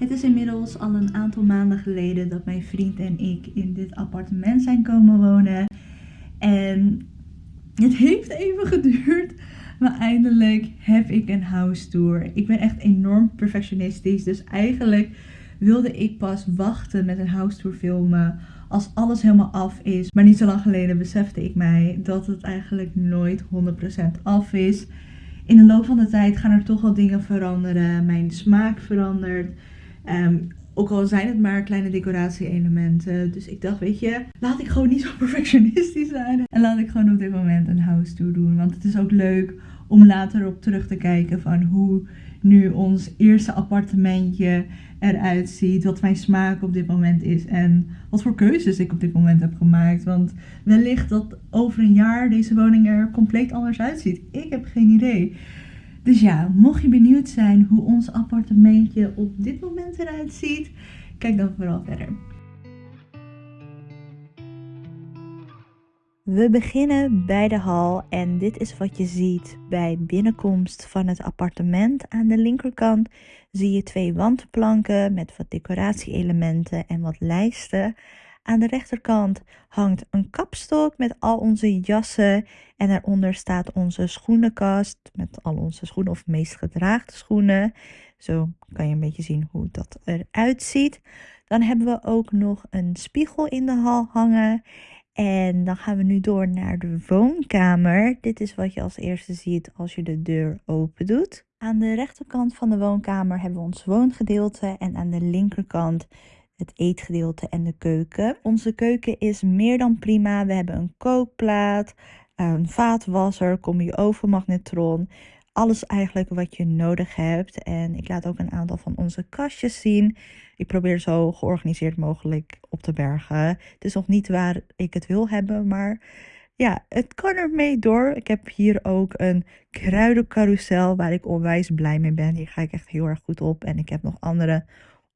Het is inmiddels al een aantal maanden geleden dat mijn vriend en ik in dit appartement zijn komen wonen. En het heeft even geduurd, maar eindelijk heb ik een house tour. Ik ben echt enorm perfectionistisch, dus eigenlijk wilde ik pas wachten met een house tour filmen als alles helemaal af is. Maar niet zo lang geleden besefte ik mij dat het eigenlijk nooit 100% af is. In de loop van de tijd gaan er toch wel dingen veranderen. Mijn smaak verandert. Ehm, ook al zijn het maar kleine decoratie-elementen. Dus ik dacht, weet je, laat ik gewoon niet zo perfectionistisch zijn. En laat ik gewoon op dit moment een house tour doen. Want het is ook leuk om later op terug te kijken van hoe nu ons eerste appartementje eruit ziet. Wat mijn smaak op dit moment is. En wat voor keuzes ik op dit moment heb gemaakt. Want wellicht dat over een jaar deze woning er compleet anders uitziet. Ik heb geen idee. Dus ja, mocht je benieuwd zijn hoe ons appartementje op dit moment eruit ziet, kijk dan vooral verder. We beginnen bij de hal en dit is wat je ziet bij binnenkomst van het appartement. Aan de linkerkant zie je twee wandplanken met wat decoratieelementen en wat lijsten. Aan de rechterkant hangt een kapstok met al onze jassen en daaronder staat onze schoenenkast met al onze schoenen of meest gedraagde schoenen. Zo kan je een beetje zien hoe dat eruit ziet. Dan hebben we ook nog een spiegel in de hal hangen. En dan gaan we nu door naar de woonkamer. Dit is wat je als eerste ziet als je de deur open doet. Aan de rechterkant van de woonkamer hebben we ons woongedeelte en aan de linkerkant het eetgedeelte en de keuken. Onze keuken is meer dan prima. We hebben een kookplaat, een vaatwasser, combi ovenmagnetron. Alles eigenlijk wat je nodig hebt. En ik laat ook een aantal van onze kastjes zien. Ik probeer zo georganiseerd mogelijk op te bergen. Het is nog niet waar ik het wil hebben, maar ja, het kan ermee door. Ik heb hier ook een kruidencarousel waar ik onwijs blij mee ben. Hier ga ik echt heel erg goed op. En ik heb nog andere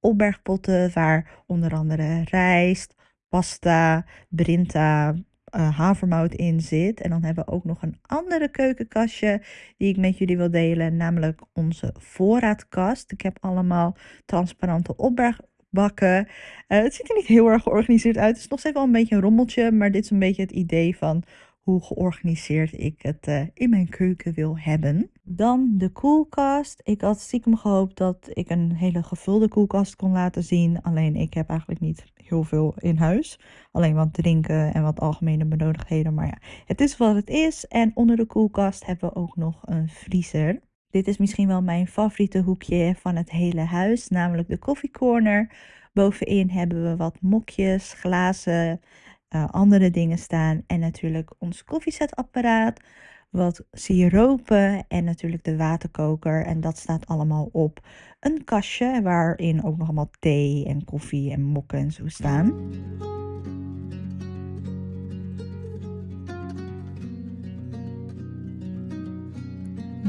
opbergpotten waar onder andere rijst, pasta, brinta, uh, havermout in zit. En dan hebben we ook nog een andere keukenkastje die ik met jullie wil delen, namelijk onze voorraadkast. Ik heb allemaal transparante opbergbakken. Uh, het ziet er niet heel erg georganiseerd uit. Het is nog steeds wel een beetje een rommeltje, maar dit is een beetje het idee van hoe georganiseerd ik het uh, in mijn keuken wil hebben. Dan de koelkast. Ik had stiekem gehoopt dat ik een hele gevulde koelkast kon laten zien. Alleen ik heb eigenlijk niet heel veel in huis. Alleen wat drinken en wat algemene benodigdheden. Maar ja, het is wat het is. En onder de koelkast hebben we ook nog een vriezer. Dit is misschien wel mijn favoriete hoekje van het hele huis. Namelijk de koffiecorner. Bovenin hebben we wat mokjes, glazen, uh, andere dingen staan. En natuurlijk ons koffiezetapparaat, wat siropen en natuurlijk de waterkoker. En dat staat allemaal op een kastje waarin ook nog allemaal thee en koffie en mokken en zo staan.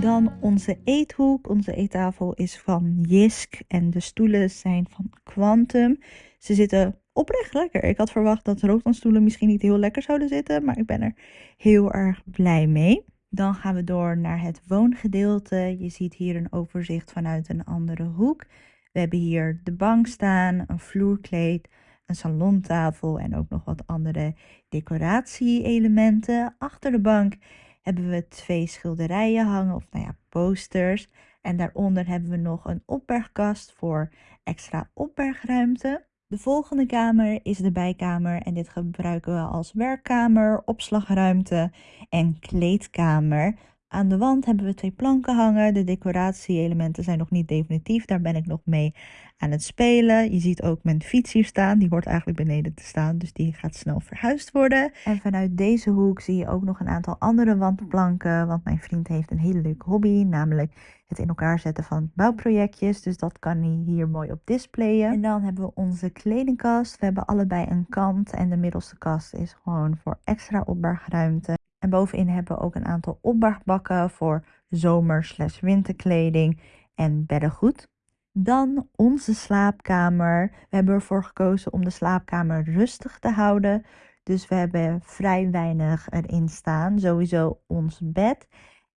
Dan onze eethoek. Onze eettafel is van Jisk en de stoelen zijn van Quantum. Ze zitten oprecht lekker. Ik had verwacht dat rooklandstoelen misschien niet heel lekker zouden zitten, maar ik ben er heel erg blij mee. Dan gaan we door naar het woongedeelte. Je ziet hier een overzicht vanuit een andere hoek. We hebben hier de bank staan, een vloerkleed, een salontafel en ook nog wat andere decoratie-elementen. Achter de bank hebben we twee schilderijen hangen, of nou ja, posters. En daaronder hebben we nog een opbergkast voor extra opbergruimte. De volgende kamer is de bijkamer en dit gebruiken we als werkkamer, opslagruimte en kleedkamer. Aan de wand hebben we twee planken hangen. De decoratie-elementen zijn nog niet definitief. Daar ben ik nog mee aan het spelen. Je ziet ook mijn fiets hier staan. Die hoort eigenlijk beneden te staan. Dus die gaat snel verhuisd worden. En vanuit deze hoek zie je ook nog een aantal andere wandplanken. Want mijn vriend heeft een hele leuke hobby. Namelijk het in elkaar zetten van bouwprojectjes. Dus dat kan hij hier mooi op displayen. En dan hebben we onze kledingkast. We hebben allebei een kant. En de middelste kast is gewoon voor extra opbergruimte. En bovenin hebben we ook een aantal opbergbakken voor zomer-winterkleding en beddengoed. Dan onze slaapkamer. We hebben ervoor gekozen om de slaapkamer rustig te houden. Dus we hebben vrij weinig erin staan. Sowieso ons bed.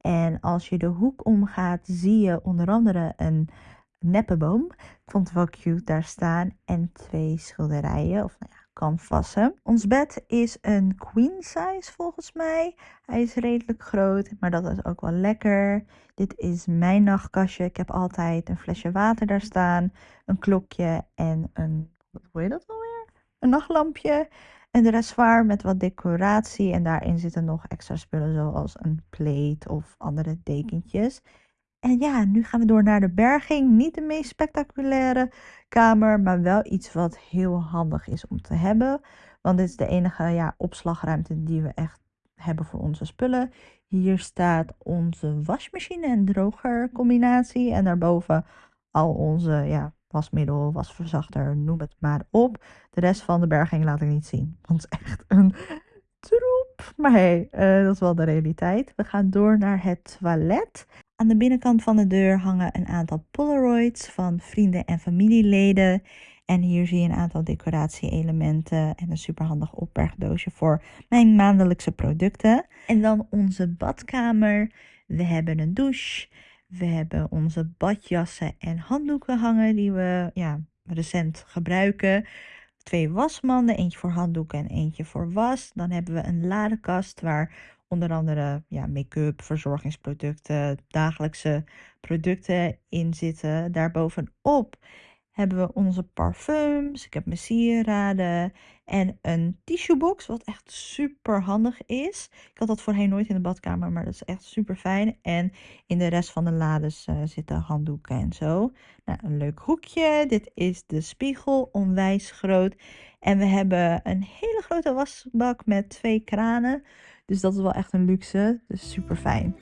En als je de hoek omgaat, zie je onder andere een neppenboom. Ik vond het wel cute daar staan. En twee schilderijen, of nou canvassen. Ons bed is een queen size volgens mij. Hij is redelijk groot, maar dat is ook wel lekker. Dit is mijn nachtkastje. Ik heb altijd een flesje water daar staan, een klokje en een, hoe heet dat alweer? Een nachtlampje. Een dressoir met wat decoratie en daarin zitten nog extra spullen zoals een plate of andere dekentjes. En ja, nu gaan we door naar de berging. Niet de meest spectaculaire kamer, maar wel iets wat heel handig is om te hebben. Want dit is de enige ja, opslagruimte die we echt hebben voor onze spullen. Hier staat onze wasmachine en droger combinatie. En daarboven al onze ja, wasmiddel, wasverzachter, noem het maar op. De rest van de berging laat ik niet zien. Want het is echt een troep. Maar hé, hey, uh, dat is wel de realiteit. We gaan door naar het toilet. Aan de binnenkant van de deur hangen een aantal Polaroids van vrienden en familieleden. En hier zie je een aantal decoratie-elementen en een superhandig opbergdoosje voor mijn maandelijkse producten. En dan onze badkamer. We hebben een douche. We hebben onze badjassen en handdoeken hangen die we ja, recent gebruiken. Twee wasmanden, eentje voor handdoeken en eentje voor was. Dan hebben we een ladekast waar onder andere ja, make-up, verzorgingsproducten, dagelijkse producten in zitten. Daarbovenop hebben we onze parfums. Ik heb mijn sieraden en een tissuebox, wat echt super handig is. Ik had dat voorheen nooit in de badkamer, maar dat is echt super fijn. En in de rest van de lades uh, zitten handdoeken en zo. Nou, een leuk hoekje. Dit is de spiegel, onwijs groot. En we hebben een hele grote wasbak met twee kranen. Dus dat is wel echt een luxe. Dus super fijn.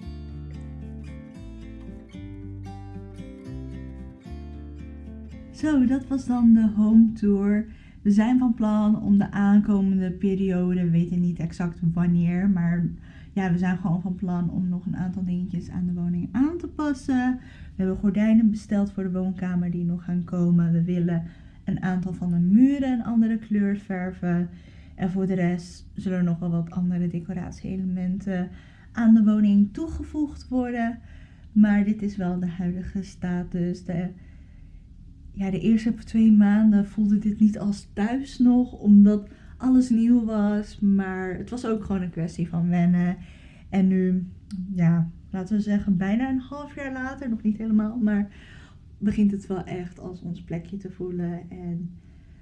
Zo, dat was dan de home tour. We zijn van plan om de aankomende periode, we weten niet exact wanneer, maar ja, we zijn gewoon van plan om nog een aantal dingetjes aan de woning aan te passen. We hebben gordijnen besteld voor de woonkamer die nog gaan komen. We willen een aantal van de muren een andere kleur verven. En voor de rest zullen er nog wel wat andere decoratie-elementen aan de woning toegevoegd worden. Maar dit is wel de huidige status. De, ja, de eerste twee maanden voelde dit niet als thuis nog, omdat alles nieuw was. Maar het was ook gewoon een kwestie van wennen. En nu, ja, laten we zeggen, bijna een half jaar later, nog niet helemaal, maar begint het wel echt als ons plekje te voelen. En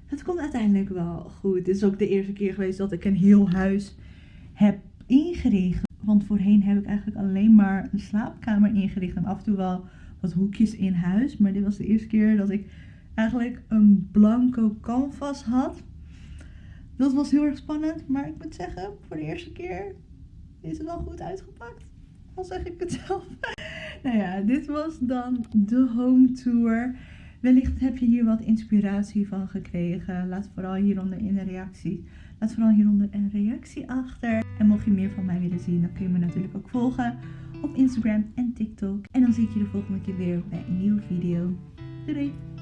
het komt uiteindelijk wel goed. Het is ook de eerste keer geweest dat ik een heel huis heb ingericht. Want voorheen heb ik eigenlijk alleen maar een slaapkamer ingericht en af en toe wel wat hoekjes in huis. Maar dit was de eerste keer dat ik eigenlijk een blanco canvas had. Dat was heel erg spannend, maar ik moet zeggen, voor de eerste keer is het wel goed uitgepakt. Al zeg ik het zelf. nou ja, dit was dan de home tour. Wellicht heb je hier wat inspiratie van gekregen. Laat vooral hieronder in de reactie. Laat vooral hieronder een reactie achter. En mocht je meer van mij willen zien, dan kun je me natuurlijk ook volgen op Instagram en TikTok. En dan zie ik je de volgende keer weer bij een nieuwe video. Doei!